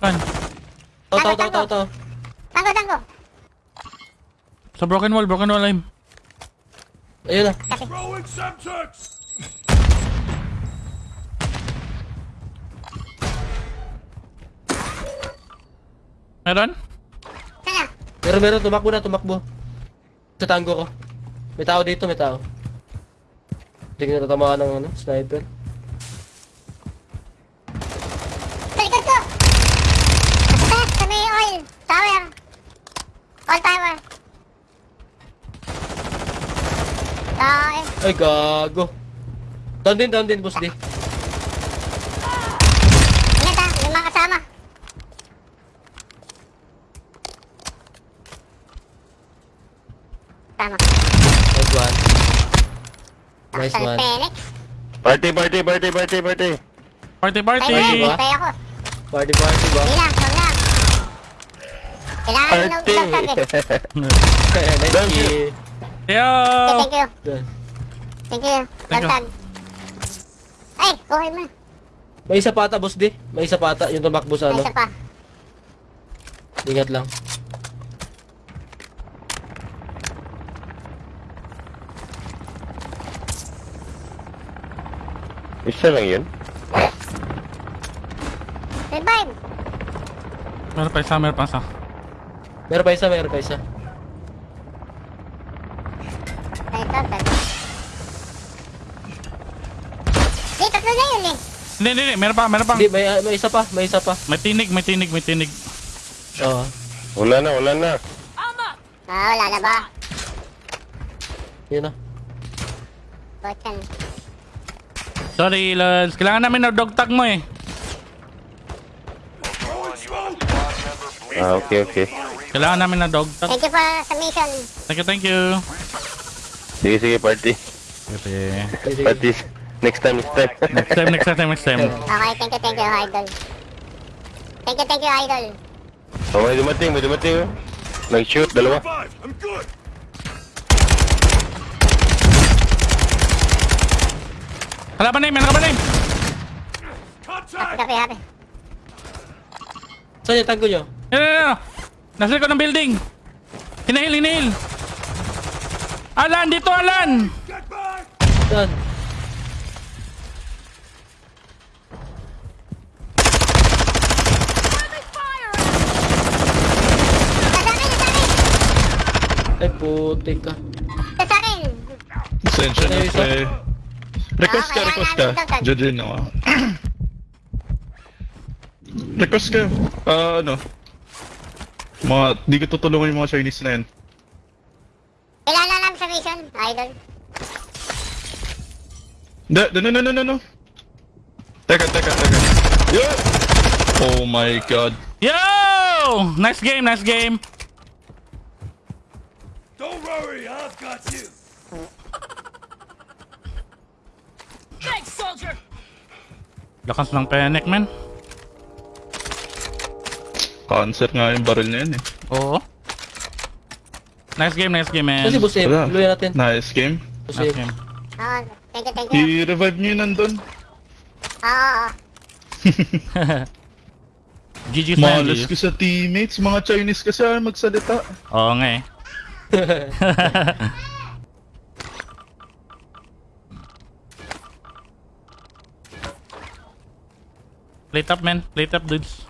Saan? Tao, tao, tao, tao, tao. Tanggo, tanggo. Sa broken wall, broken wall aim. Ayun na. Kasi. Throwing Semtex! Meron? Sana. Meron, meron. Tumakbo na, tumakbo. Sa tango ko. May tao dito, may tao. Hindi ko natatamaan ng ano, sniper. Tae. Ay, gago. Down din, down din, boss di. Ingat ha, may mga kasama. Tama. Nice one. Nice one. Party, party, party, party, party. Party, party! Tayo ba? na, tayo ako. Party, party ba? Hindi lang, huwag lang. Kailangan mo ng Party. ng target. nice Thank you. Yo! Thank you. Done. Thank you. Thank you. Lantag. Ay, buhay mo. May isa pa ata, boss di. May isa pa ata. Yung tumakbo sa May ano. isa pa. Ingat lang. Isa lang yun. Revive. Meron pa isa, meron pa isa. Meron pa isa, meron pa isa. Ay, ito, ito. Di, tatlo na yun eh. Hindi, hindi, hindi. Meron pa, meron pa. Hindi, may, may isa pa, may isa pa. May tinig, may tinig, may tinig. Oo. Wala na, wala na. Ah, wala na ba? Yun na. Botyan. Sorry, Lals. Kailangan namin ng dog tag mo eh. Ah, okay, okay. Kailangan namin ng dog tag. Thank you for sa mission. Thank you, thank you. Sige, sige, party. Sige. Party. Next time, next time. Next time, next time, next time. Okay, thank you, thank you, idol. Thank you, thank you, idol. oh, may dumating, may dumating. Nag-shoot, dalawa. I'm good! Kalaban name, kalaban name. Contact! Happy, happy. Saan yung tango nyo? Nasa likod ng building. Hinahil, hinahil. Alan, dito Alan. Akin. Ay, putik ka. Sa akin. Pasensya na pre. Request ka, Ah, request ka. din ako. request ka. Ah, ano? Mga, di ko tutulungan yung mga Chinese na yan. Da, da, no, no, no, no, no. Teka, teka, teka. Yeah! Oh my god. Yo! Nice game, nice game. Don't worry, I've got you! Thanks, soldier. Lakas ng penek, man. Cancer nga yung barrel na yan eh. Oo. Nice game, nice game, man. Saan si Boss Abe? Wala. Luya natin. Nice game. Boss Nice game. Thank you, thank you. I-revive nyo yun nandun. Oo, na yan, Malas ko GG's. sa teammates. Mga Chinese kasi ay magsalita. Oo nga eh. Plate up, man. Plate up, dudes.